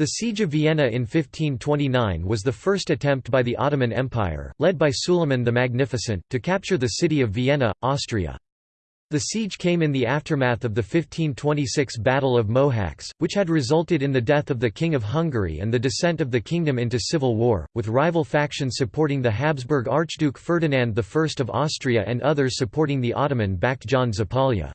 The Siege of Vienna in 1529 was the first attempt by the Ottoman Empire, led by Suleiman the Magnificent, to capture the city of Vienna, Austria. The siege came in the aftermath of the 1526 Battle of Mohacs, which had resulted in the death of the King of Hungary and the descent of the kingdom into civil war, with rival factions supporting the Habsburg Archduke Ferdinand I of Austria and others supporting the Ottoman-backed John Zapolya.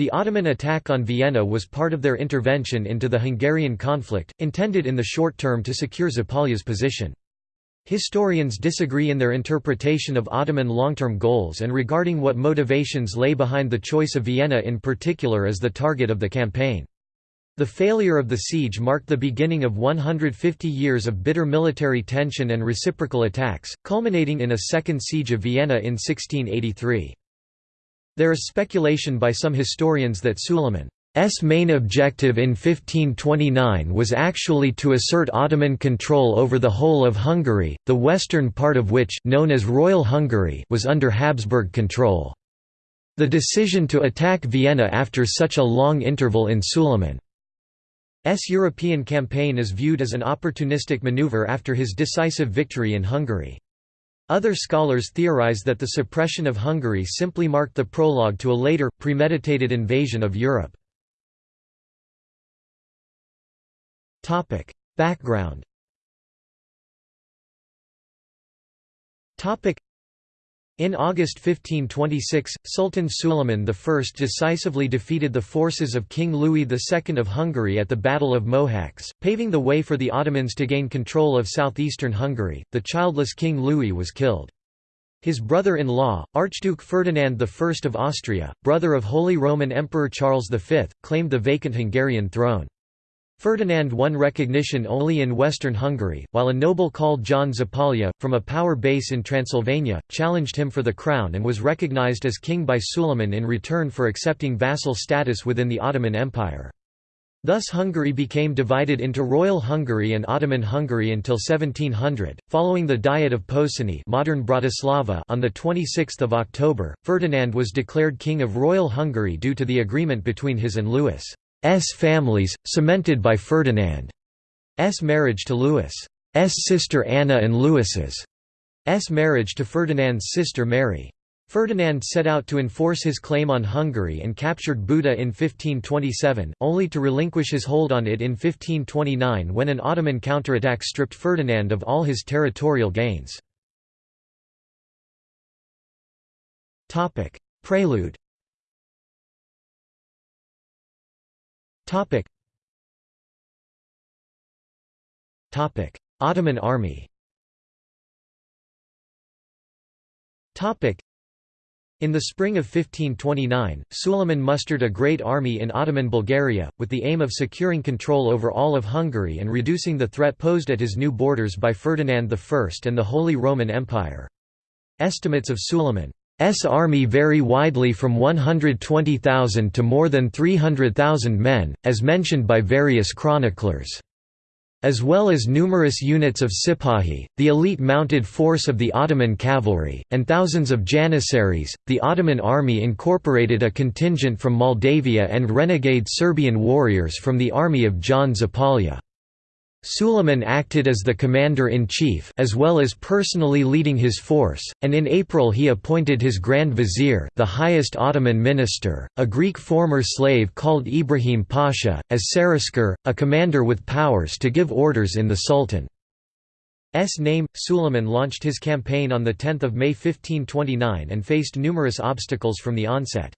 The Ottoman attack on Vienna was part of their intervention into the Hungarian conflict, intended in the short term to secure Zapolya's position. Historians disagree in their interpretation of Ottoman long-term goals and regarding what motivations lay behind the choice of Vienna in particular as the target of the campaign. The failure of the siege marked the beginning of 150 years of bitter military tension and reciprocal attacks, culminating in a second siege of Vienna in 1683. There is speculation by some historians that Suleiman's main objective in 1529 was actually to assert Ottoman control over the whole of Hungary, the western part of which known as Royal Hungary was under Habsburg control. The decision to attack Vienna after such a long interval in Suleiman's European campaign is viewed as an opportunistic maneuver after his decisive victory in Hungary. Other scholars theorize that the suppression of Hungary simply marked the prologue to a later, premeditated invasion of Europe. Background in August 1526, Sultan Suleiman I decisively defeated the forces of King Louis II of Hungary at the Battle of Mohacs, paving the way for the Ottomans to gain control of southeastern Hungary. The childless King Louis was killed. His brother-in-law, Archduke Ferdinand I of Austria, brother of Holy Roman Emperor Charles V, claimed the vacant Hungarian throne. Ferdinand won recognition only in western Hungary, while a noble called John Zapolya, from a power base in Transylvania, challenged him for the crown and was recognized as king by Suleiman in return for accepting vassal status within the Ottoman Empire. Thus Hungary became divided into Royal Hungary and Ottoman Hungary until 1700. Following the Diet of Pozsony, modern Bratislava, on the 26th of October, Ferdinand was declared king of Royal Hungary due to the agreement between his and Louis. S families, cemented by Ferdinand's marriage to Louis's sister Anna and Louis's marriage to Ferdinand's sister Mary. Ferdinand set out to enforce his claim on Hungary and captured Buda in 1527, only to relinquish his hold on it in 1529 when an Ottoman counterattack stripped Ferdinand of all his territorial gains. Prelude Topic. Topic: Ottoman army. Topic. In the spring of 1529, Suleiman mustered a great army in Ottoman Bulgaria, with the aim of securing control over all of Hungary and reducing the threat posed at his new borders by Ferdinand I and the Holy Roman Empire. Estimates of Suleiman army vary widely from 120,000 to more than 300,000 men, as mentioned by various chroniclers. As well as numerous units of Sipahi, the elite mounted force of the Ottoman cavalry, and thousands of janissaries, the Ottoman army incorporated a contingent from Moldavia and renegade Serbian warriors from the army of John Zapolya. Suleiman acted as the commander-in-chief as well as personally leading his force, and in April he appointed his Grand Vizier the highest Ottoman minister, a Greek former slave called Ibrahim Pasha, as Serasker, a commander with powers to give orders in the Sultan's name. Suleiman launched his campaign on 10 May 1529 and faced numerous obstacles from the onset.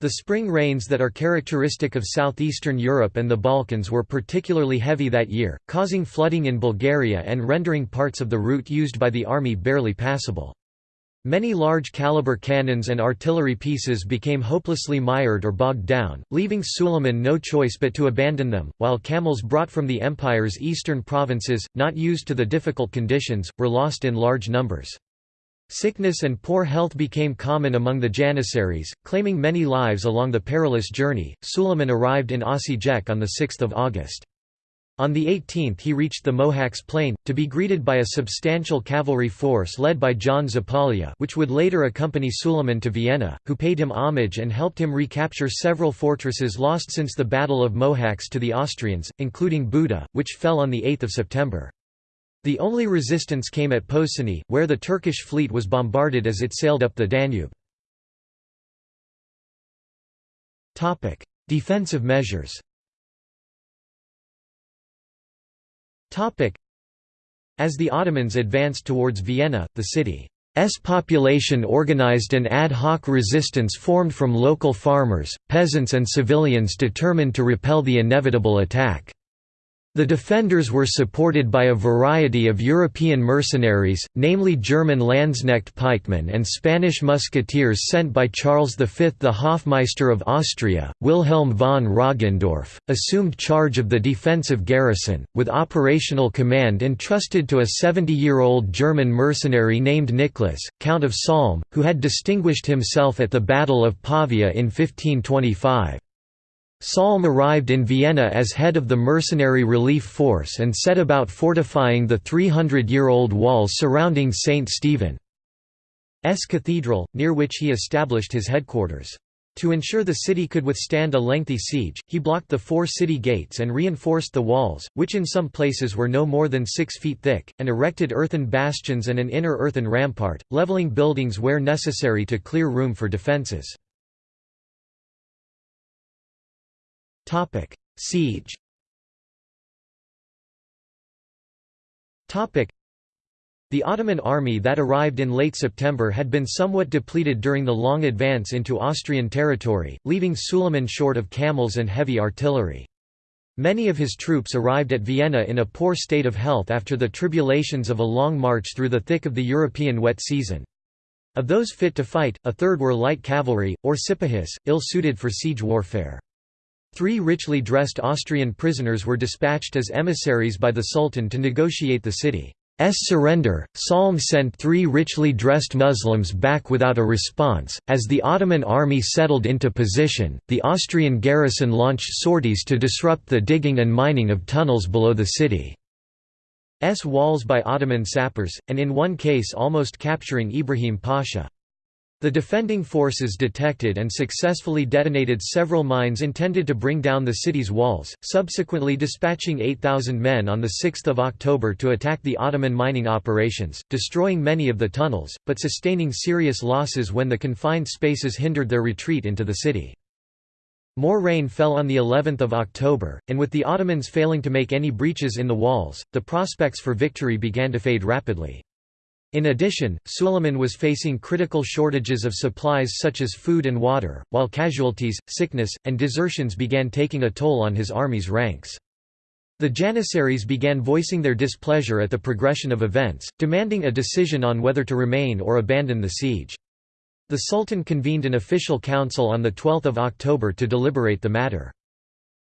The spring rains that are characteristic of southeastern Europe and the Balkans were particularly heavy that year, causing flooding in Bulgaria and rendering parts of the route used by the army barely passable. Many large-caliber cannons and artillery pieces became hopelessly mired or bogged down, leaving Suleiman no choice but to abandon them, while camels brought from the empire's eastern provinces, not used to the difficult conditions, were lost in large numbers. Sickness and poor health became common among the Janissaries, claiming many lives along the perilous journey. Suleiman arrived in Osijek on 6 August. On the 18th he reached the Mohacs Plain, to be greeted by a substantial cavalry force led by John Zapolya which would later accompany Suleiman to Vienna, who paid him homage and helped him recapture several fortresses lost since the Battle of Mohacs to the Austrians, including Buda, which fell on 8 September. The only resistance came at Pozsony, where the Turkish fleet was bombarded as it sailed up the Danube. Defensive measures As the Ottomans advanced towards Vienna, the city's population organized an ad hoc resistance formed from local farmers, peasants and civilians determined to repel the inevitable attack. The defenders were supported by a variety of European mercenaries, namely German Landsknecht pikemen and Spanish musketeers sent by Charles V. The Hofmeister of Austria, Wilhelm von Roggendorf, assumed charge of the defensive garrison, with operational command entrusted to a 70-year-old German mercenary named Nicholas, Count of Salm, who had distinguished himself at the Battle of Pavia in 1525. Salm arrived in Vienna as head of the mercenary relief force and set about fortifying the 300-year-old walls surrounding St. Stephen's Cathedral, near which he established his headquarters. To ensure the city could withstand a lengthy siege, he blocked the four city gates and reinforced the walls, which in some places were no more than six feet thick, and erected earthen bastions and an inner earthen rampart, leveling buildings where necessary to clear room for defences. Topic: Siege. Topic: The Ottoman army that arrived in late September had been somewhat depleted during the long advance into Austrian territory, leaving Suleiman short of camels and heavy artillery. Many of his troops arrived at Vienna in a poor state of health after the tribulations of a long march through the thick of the European wet season. Of those fit to fight, a third were light cavalry, or sipahis, ill-suited for siege warfare. Three richly dressed Austrian prisoners were dispatched as emissaries by the Sultan to negotiate the city's surrender. Salm sent three richly dressed Muslims back without a response. As the Ottoman army settled into position, the Austrian garrison launched sorties to disrupt the digging and mining of tunnels below the city's walls by Ottoman sappers, and in one case almost capturing Ibrahim Pasha. The defending forces detected and successfully detonated several mines intended to bring down the city's walls, subsequently dispatching 8,000 men on 6 October to attack the Ottoman mining operations, destroying many of the tunnels, but sustaining serious losses when the confined spaces hindered their retreat into the city. More rain fell on the 11th of October, and with the Ottomans failing to make any breaches in the walls, the prospects for victory began to fade rapidly. In addition, Suleiman was facing critical shortages of supplies such as food and water, while casualties, sickness, and desertions began taking a toll on his army's ranks. The Janissaries began voicing their displeasure at the progression of events, demanding a decision on whether to remain or abandon the siege. The Sultan convened an official council on 12 October to deliberate the matter.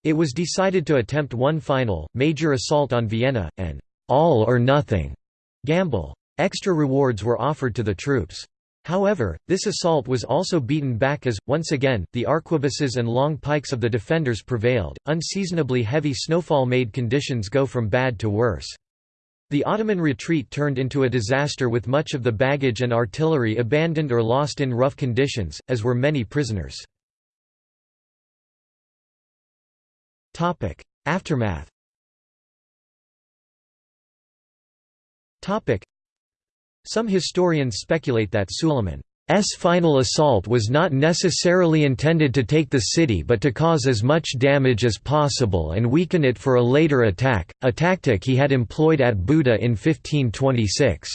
It was decided to attempt one final, major assault on Vienna, an all-or-nothing gamble. Extra rewards were offered to the troops. However, this assault was also beaten back as, once again, the arquebuses and long pikes of the defenders prevailed. Unseasonably heavy snowfall made conditions go from bad to worse. The Ottoman retreat turned into a disaster with much of the baggage and artillery abandoned or lost in rough conditions, as were many prisoners. Aftermath some historians speculate that Suleiman's final assault was not necessarily intended to take the city but to cause as much damage as possible and weaken it for a later attack, a tactic he had employed at Buda in 1526.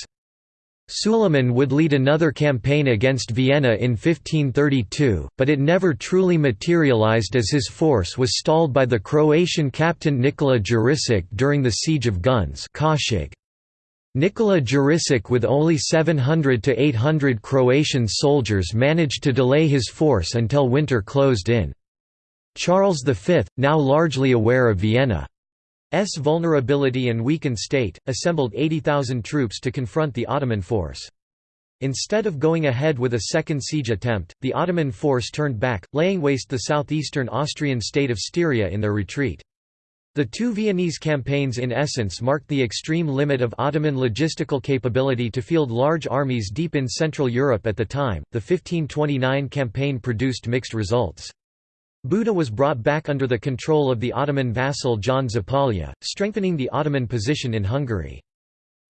Suleiman would lead another campaign against Vienna in 1532, but it never truly materialized as his force was stalled by the Croatian captain Nikola Jurisic during the Siege of Guns Nikola Jurisic with only 700 to 800 Croatian soldiers managed to delay his force until winter closed in. Charles V, now largely aware of Vienna's vulnerability and weakened state, assembled 80,000 troops to confront the Ottoman force. Instead of going ahead with a second siege attempt, the Ottoman force turned back, laying waste the southeastern Austrian state of Styria in their retreat. The two Viennese campaigns in essence marked the extreme limit of Ottoman logistical capability to field large armies deep in Central Europe at the time. The 1529 campaign produced mixed results. Buda was brought back under the control of the Ottoman vassal John Zapolya, strengthening the Ottoman position in Hungary.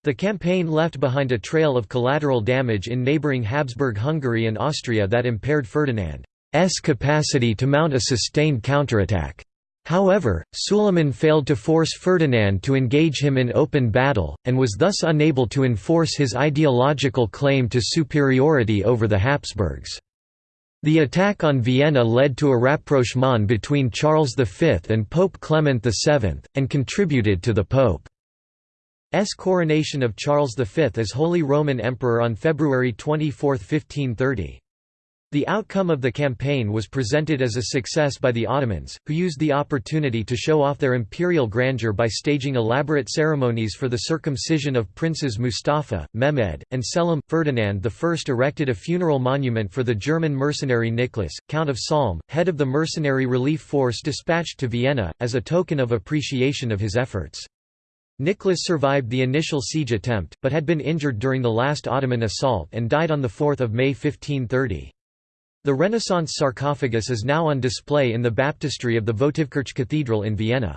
The campaign left behind a trail of collateral damage in neighbouring Habsburg Hungary and Austria that impaired Ferdinand's capacity to mount a sustained counterattack. However, Suleiman failed to force Ferdinand to engage him in open battle, and was thus unable to enforce his ideological claim to superiority over the Habsburgs. The attack on Vienna led to a rapprochement between Charles V and Pope Clement VII, and contributed to the Pope's coronation of Charles V as Holy Roman Emperor on February 24, 1530. The outcome of the campaign was presented as a success by the Ottomans, who used the opportunity to show off their imperial grandeur by staging elaborate ceremonies for the circumcision of princes Mustafa, Mehmed, and Selim. Ferdinand I erected a funeral monument for the German mercenary Nicholas, Count of Salm, head of the mercenary relief force dispatched to Vienna, as a token of appreciation of his efforts. Nicholas survived the initial siege attempt, but had been injured during the last Ottoman assault and died on 4 May 1530. The Renaissance sarcophagus is now on display in the baptistry of the Votivkirch Cathedral in Vienna.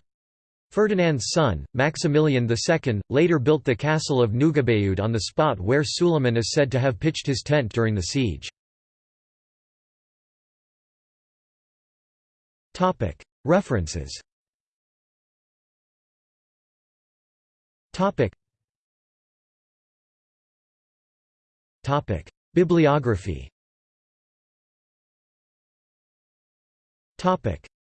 Ferdinand's son, Maximilian II, later built the castle of Neugebaude on the spot where Suleiman is said to have pitched his tent during the siege. References. Bibliography Topic